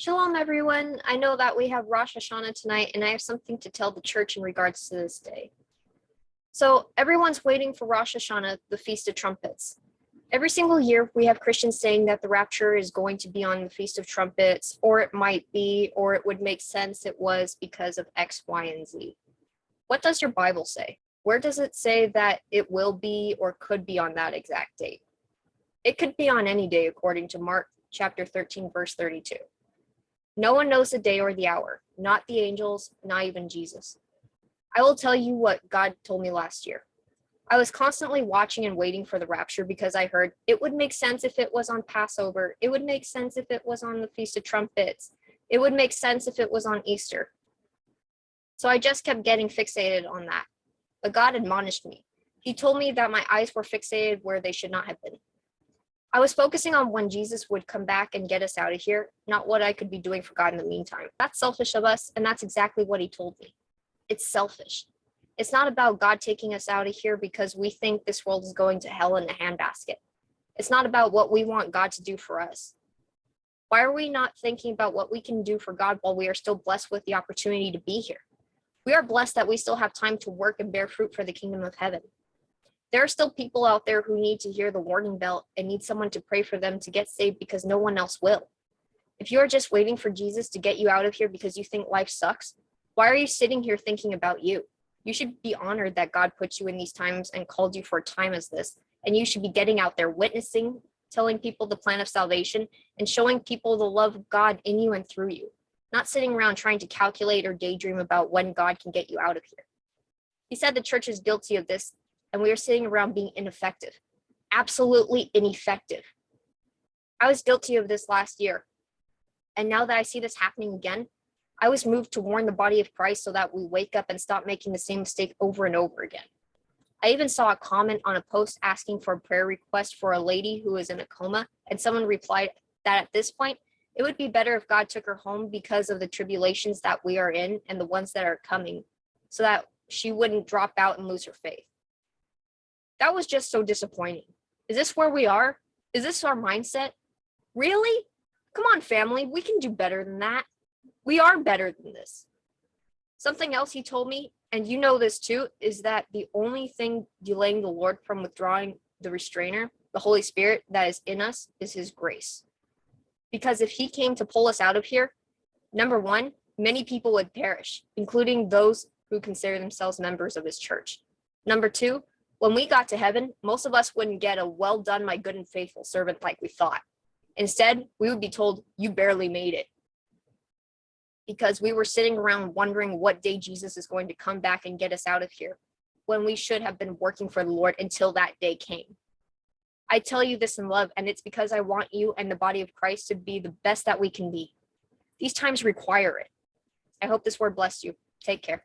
Shalom, everyone. I know that we have Rosh Hashanah tonight, and I have something to tell the church in regards to this day. So, everyone's waiting for Rosh Hashanah, the Feast of Trumpets. Every single year, we have Christians saying that the rapture is going to be on the Feast of Trumpets, or it might be, or it would make sense it was because of X, Y, and Z. What does your Bible say? Where does it say that it will be or could be on that exact date? It could be on any day, according to Mark chapter 13, verse 32. No one knows the day or the hour, not the angels, not even Jesus. I will tell you what God told me last year. I was constantly watching and waiting for the rapture because I heard it would make sense if it was on Passover. It would make sense if it was on the Feast of Trumpets. It would make sense if it was on Easter. So I just kept getting fixated on that. But God admonished me. He told me that my eyes were fixated where they should not have been. I was focusing on when Jesus would come back and get us out of here, not what I could be doing for God in the meantime. That's selfish of us, and that's exactly what he told me. It's selfish. It's not about God taking us out of here because we think this world is going to hell in a handbasket. It's not about what we want God to do for us. Why are we not thinking about what we can do for God while we are still blessed with the opportunity to be here? We are blessed that we still have time to work and bear fruit for the kingdom of heaven there are still people out there who need to hear the warning bell and need someone to pray for them to get saved because no one else will. If you are just waiting for Jesus to get you out of here because you think life sucks, why are you sitting here thinking about you? You should be honored that God put you in these times and called you for a time as this. And you should be getting out there witnessing, telling people the plan of salvation, and showing people the love of God in you and through you, not sitting around trying to calculate or daydream about when God can get you out of here. He said the church is guilty of this and we are sitting around being ineffective, absolutely ineffective. I was guilty of this last year. And now that I see this happening again, I was moved to warn the body of Christ so that we wake up and stop making the same mistake over and over again. I even saw a comment on a post asking for a prayer request for a lady who is in a coma, and someone replied that at this point, it would be better if God took her home because of the tribulations that we are in and the ones that are coming, so that she wouldn't drop out and lose her faith. That was just so disappointing. Is this where we are? Is this our mindset? Really? Come on, family, we can do better than that. We are better than this. Something else he told me, and you know this too, is that the only thing delaying the Lord from withdrawing the restrainer, the Holy Spirit that is in us, is his grace. Because if he came to pull us out of here, number one, many people would perish, including those who consider themselves members of his church. Number two, when we got to heaven, most of us wouldn't get a well done, my good and faithful servant like we thought. Instead, we would be told, you barely made it. Because we were sitting around wondering what day Jesus is going to come back and get us out of here, when we should have been working for the Lord until that day came. I tell you this in love, and it's because I want you and the body of Christ to be the best that we can be. These times require it. I hope this word blessed you. Take care.